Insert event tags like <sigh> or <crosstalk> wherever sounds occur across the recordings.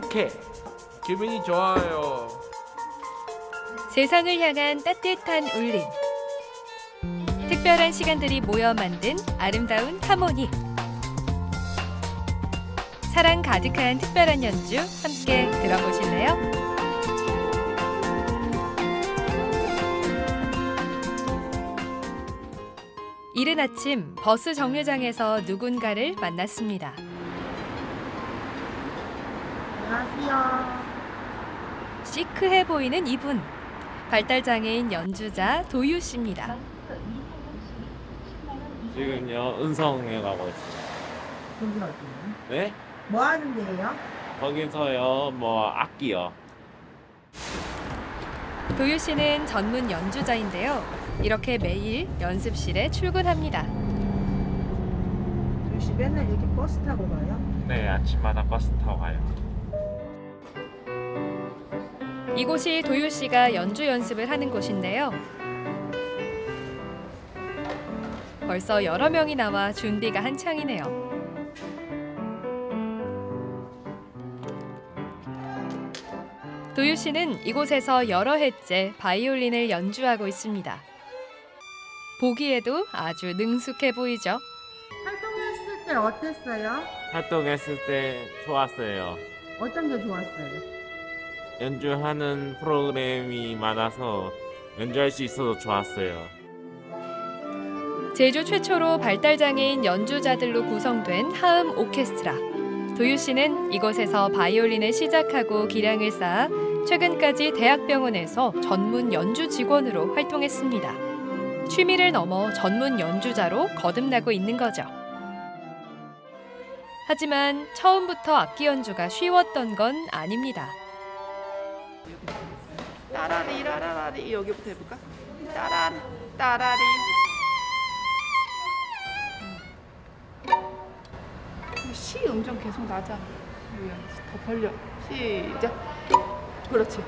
행복해. 기분이 좋아요. 세상을 향한 따뜻한 울림. 특별한 시간들이 모여 만든 아름다운 하모니. 사랑 가득한 특별한 연주 함께 들어보실래요? 이른 아침 버스 정류장에서 누군가를 만났습니다. 안녕하세요. 시크해 보이는 이분. 발달장애인 연주자 도유 씨입니다. 지금요 은성에 가고 있어요. 어디예요? 네? 뭐 하는 데예요? 거기서요 뭐 악기요. 도유 씨는 전문 연주자인데요. 이렇게 매일 연습실에 출근합니다. 도시 맨날 이렇게 버스 타고 가요? 네 아침마다 버스 타고 가요. 이곳이 도유 씨가 연주 연습을 하는 곳인데요. 벌써 여러 명이 나와 준비가 한창이네요. 도유 씨는 이곳에서 여러 해째 바이올린을 연주하고 있습니다. 보기에도 아주 능숙해 보이죠. 활동했을 때 어땠어요? 활동했을 때 좋았어요. 어떤 게 좋았어요? 연주하는 프로그램이 많아서 연주할 수 있어서 좋았어요. 제주 최초로 발달장애인 연주자들로 구성된 하음 오케스트라. 도유 씨는 이곳에서 바이올린을 시작하고 기량을 쌓아 최근까지 대학병원에서 전문 연주 직원으로 활동했습니다. 취미를 넘어 전문 연주자로 거듭나고 있는 거죠. 하지만 처음부터 악기 연주가 쉬웠던 건 아닙니다. 따라리 라라라리. 여기부터 해볼까? 따라 따라리. 음. 시 음정 계속 낮아. 여기 더 벌려. 시작. 그렇지.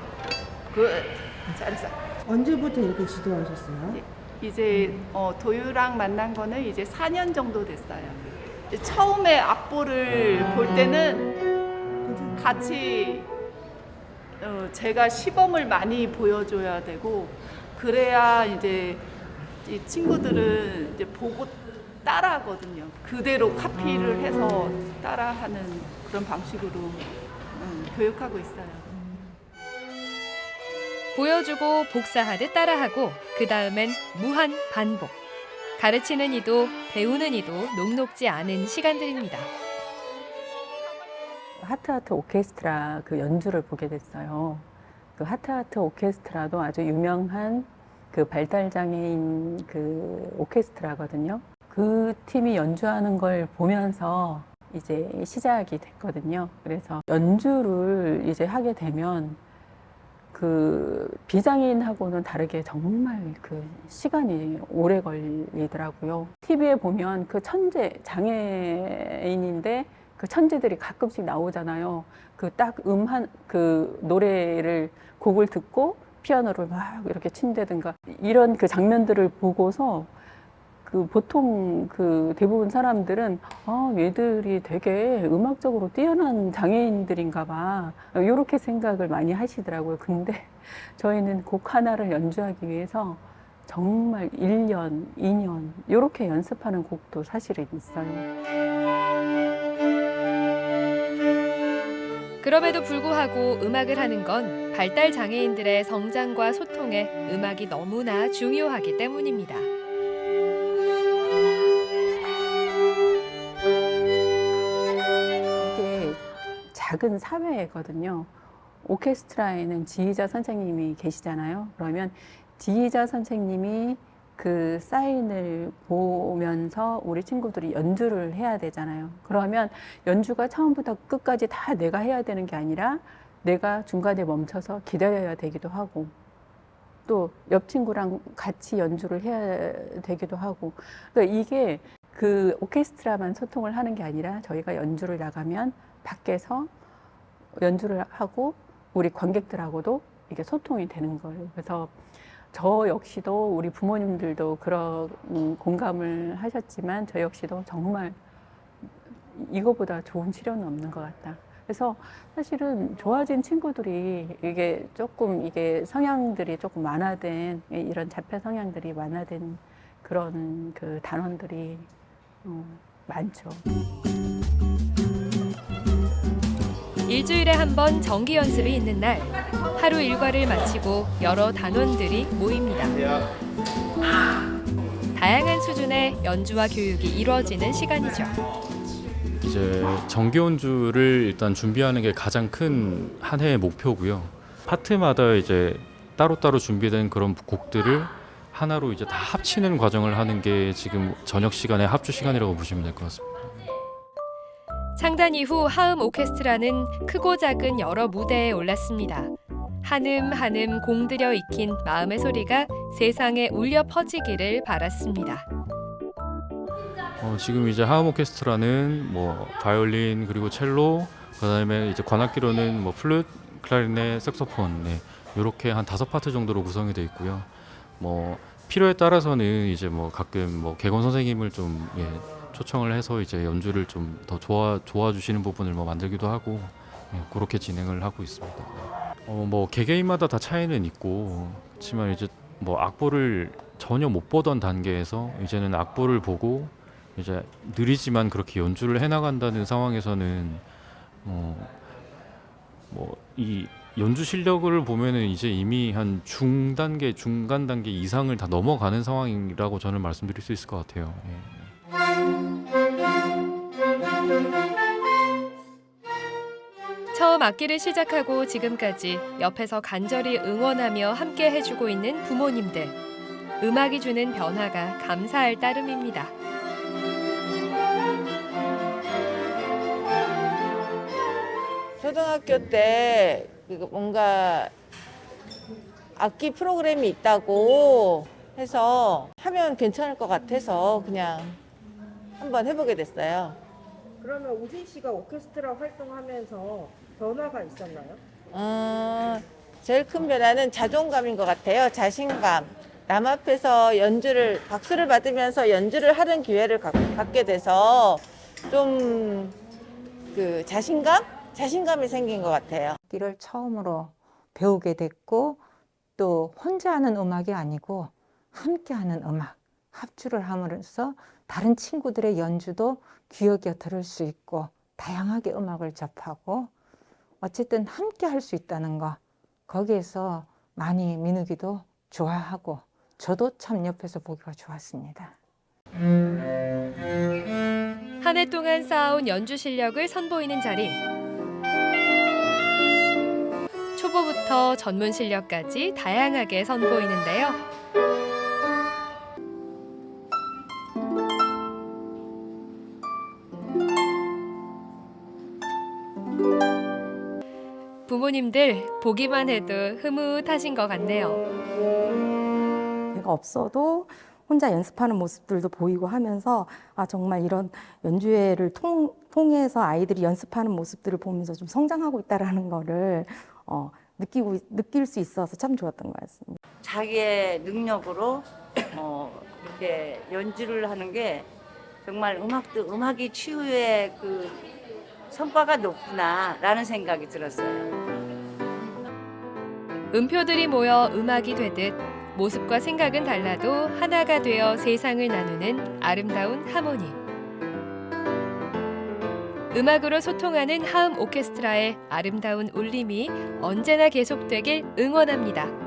good 잘했어. 언제부터 이렇게 지도하셨어요? 이제 어, 도유랑 만난 거는 이제 4년 정도 됐어요. 처음에 악보를 볼 때는 같이 어, 제가 시범을 많이 보여줘야 되고 그래야 이제 이 친구들은 이제 보고 따라하거든요. 그대로 카피를 해서 따라하는 그런 방식으로 음, 교육하고 있어요. 보여주고 복사하듯 따라하고 그 다음엔 무한 반복. 가르치는 이도 배우는 이도 녹록지 않은 시간들입니다. 하트하트 오케스트라 그 연주를 보게 됐어요. 그 하트하트 오케스트라도 아주 유명한 그 발달장애인 그 오케스트라거든요. 그 팀이 연주하는 걸 보면서 이제 시작이 됐거든요. 그래서 연주를 이제 하게 되면 그 비장애인하고는 다르게 정말 그 시간이 오래 걸리더라고요. TV에 보면 그 천재 장애인인데 그 천재들이 가끔씩 나오잖아요. 그 딱 음 한 그 노래를 곡을 듣고 피아노를 막 이렇게 친다든가 이런 그 장면들을 보고서 그 보통 그 대부분 사람들은 아 얘들이 되게 음악적으로 뛰어난 장애인들인가 봐 이렇게 생각을 많이 하시더라고요. 근데 <laughs> 저희는 곡 하나를 연주하기 위해서 정말 1년, 2년 이렇게 연습하는 곡도 사실은 있어요. 그럼에도 불구하고 음악을 하는 건 발달 장애인들의 성장과 소통에 음악이 너무나 중요하기 때문입니다. 이게 작은 사회거든요. 오케스트라에는 지휘자 선생님이 계시잖아요. 그러면 지휘자 선생님이 그 사인을 보면서 우리 친구들이 연주를 해야 되잖아요. 그러면 연주가 처음부터 끝까지 다 내가 해야 되는 게 아니라 내가 중간에 멈춰서 기다려야 되기도 하고 또 옆 친구랑 같이 연주를 해야 되기도 하고 그러니까 이게 그 오케스트라만 소통을 하는 게 아니라 저희가 연주를 나가면 밖에서 연주를 하고 우리 관객들하고도 이게 소통이 되는 거예요. 그래서 저 역시도 우리 부모님들도 그런 음, 공감을 하셨지만 저 역시도 정말 이거보다 좋은 치료는 없는 것 같다. 그래서 사실은 좋아진 친구들이 이게 조금 이게 성향들이 조금 완화된 이런 자폐 성향들이 완화된 그런 그 단원들이 어, 많죠. 일주일에 한 번 정기 연습이 있는 날 하루 일과를 마치고 여러 단원들이 모입니다. 다양한 수준의 연주와 교육이 이루어지는 시간이죠. 이제 정기 연주를 일단 준비하는 게 가장 큰 한 해의 목표고요. 파트마다 이제 따로따로 준비된 그런 곡들을 하나로 이제 다 합치는 과정을 하는 게 지금 저녁 시간에 합주 시간이라고 보시면 될 것 같습니다. 창단 이후 하음 오케스트라는 크고 작은 여러 무대에 올랐습니다. 한음 한음 공들여 익힌 마음의 소리가 세상에 울려 퍼지기를 바랐습니다. 어, 지금 이제 하음 오케스트라는 뭐 바이올린 그리고 첼로 그다음에 이제 관악기로는 뭐 플룻, 클라리넷, 색소폰 네, 이렇게 한 다섯 파트 정도로 구성이 되어 있고요. 뭐 필요에 따라서는 이제 뭐 가끔 뭐 개건 선생님을 좀 예, 초청을 해서 이제 연주를 좀 더 좋아 좋아 주시는 부분을 뭐 만들기도 하고 예, 그렇게 진행을 하고 있습니다. 네. 어, 뭐 개개인마다 다 차이는 있고 그렇지만 이제 뭐 악보를 전혀 못 보던 단계에서 이제는 악보를 보고 이제 느리지만 그렇게 연주를 해나간다는 상황에서는 어, 뭐이 연주 실력을 보면은 이제 이미 한 중단계, 중간 단계 이상을 다 넘어가는 상황이라고 저는 말씀드릴 수 있을 것 같아요. 예. 처음 악기를 시작하고 지금까지 옆에서 간절히 응원하며 함께 해주고 있는 부모님들. 음악이 주는 변화가 감사할 따름입니다. 초등학교 때그 뭔가 악기 프로그램이 있다고 해서 하면 괜찮을 것 같아서 그냥 한번 해보게 됐어요. 그러면 우진 씨가 오케스트라 활동하면서 변화가 있었나요? 어, 제일 큰 변화는 자존감인 것 같아요. 자신감. 남 앞에서 연주를 박수를 받으면서 연주를 하는 기회를 갖, 갖게 돼서 좀 그 자신감? 자신감이 생긴 것 같아요. 악기를 처음으로 배우게 됐고 또 혼자 하는 음악이 아니고 함께 하는 음악, 합주를 함으로써 다른 친구들의 연주도 귀여 들을 수 있고 다양하게 음악을 접하고 어쨌든 함께 할 수 있다는 거 거기에서 많이 민욱이도 좋아하고 저도 참 옆에서 보기가 좋았습니다. 한 해 동안 쌓아온 연주 실력을 선보이는 자리. 초보부터 전문 실력까지 다양하게 선보이는데요. 부모님들 보기만 해도 흐뭇하신 것 같네요. 제가 없어도 혼자 연습하는 모습들도 보이고 하면서 아 정말 이런 연주회를 통, 통해서 아이들이 연습하는 모습들을 보면서 좀 성장하고 있다라는 거를 어, 느끼고 느낄 수 있어서 참 좋았던 것 같습니다. 자기의 능력으로 어, 이렇게 연주를 하는 게 정말 음악도 음악이 치유의 그 성과가 높구나라는 생각이 들었어요. 음표들이 모여 음악이 되듯 모습과 생각은 달라도 하나가 되어 세상을 나누는 아름다운 하모니. 음악으로 소통하는 하음 오케스트라의 아름다운 울림이 언제나 계속되길 응원합니다.